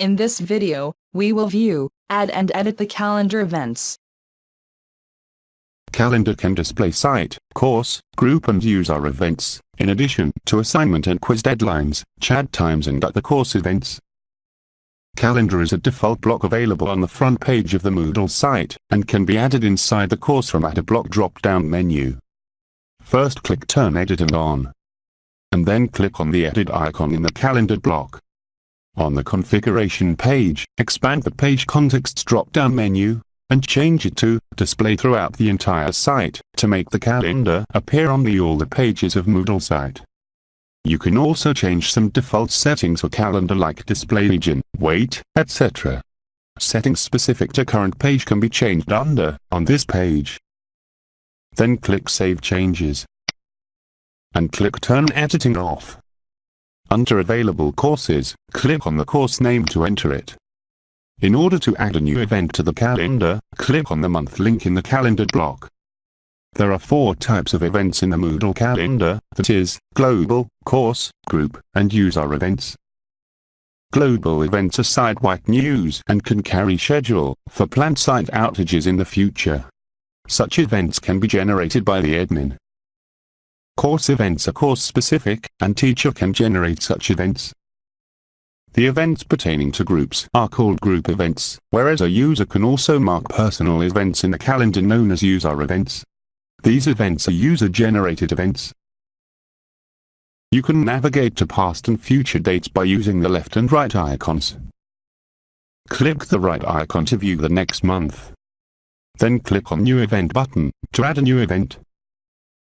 In this video, we will view, add and edit the calendar events. Calendar can display site, course, group and user events, in addition to assignment and quiz deadlines, chat times and other course events. Calendar is a default block available on the front page of the Moodle site, and can be added inside the course from a Block drop-down menu. First click Turn Editing on. And then click on the Edit icon in the calendar block. On the configuration page, expand the page context drop-down menu, and change it to Display throughout the entire site, to make the calendar appear on the all the pages of Moodle site. You can also change some default settings for calendar like display region, weight, etc. Settings specific to current page can be changed under, on this page. Then click Save Changes. And click Turn Editing off. Under Available Courses, click on the course name to enter it. In order to add a new event to the calendar, click on the month link in the calendar block. There are four types of events in the Moodle calendar, that is, global, course, group, and user events. Global events are site-wide news and can carry schedule for planned site outages in the future. Such events can be generated by the admin. Course events are course-specific, and teacher can generate such events. The events pertaining to groups are called group events, whereas a user can also mark personal events in the calendar known as user events. These events are user-generated events. You can navigate to past and future dates by using the left and right icons. Click the right icon to view the next month. Then click on New Event button to add a new event.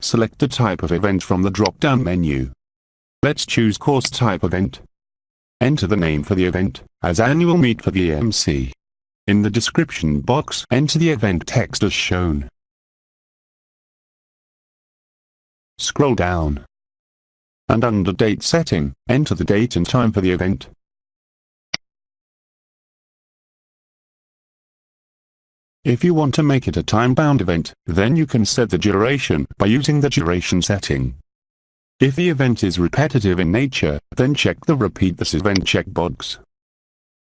Select the type of event from the drop-down menu. Let's choose Course Type Event. Enter the name for the event, as Annual Meet for the EMC. In the description box, enter the event text as shown. Scroll down. And under Date Setting, enter the date and time for the event. If you want to make it a time-bound event, then you can set the duration by using the duration setting. If the event is repetitive in nature, then check the Repeat this event checkbox.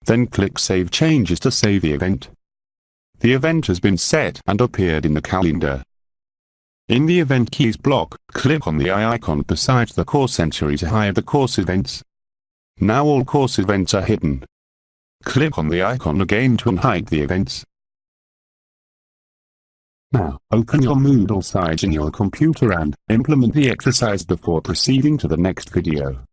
Then click Save Changes to save the event. The event has been set and appeared in the calendar. In the Event Keys block, click on the eye icon beside the course entry to hide the course events. Now all course events are hidden. Click on the icon again to unhide the events. Now, open your Moodle site in your computer and implement the exercise before proceeding to the next video.